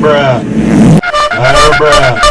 bruh. Oh, bruh.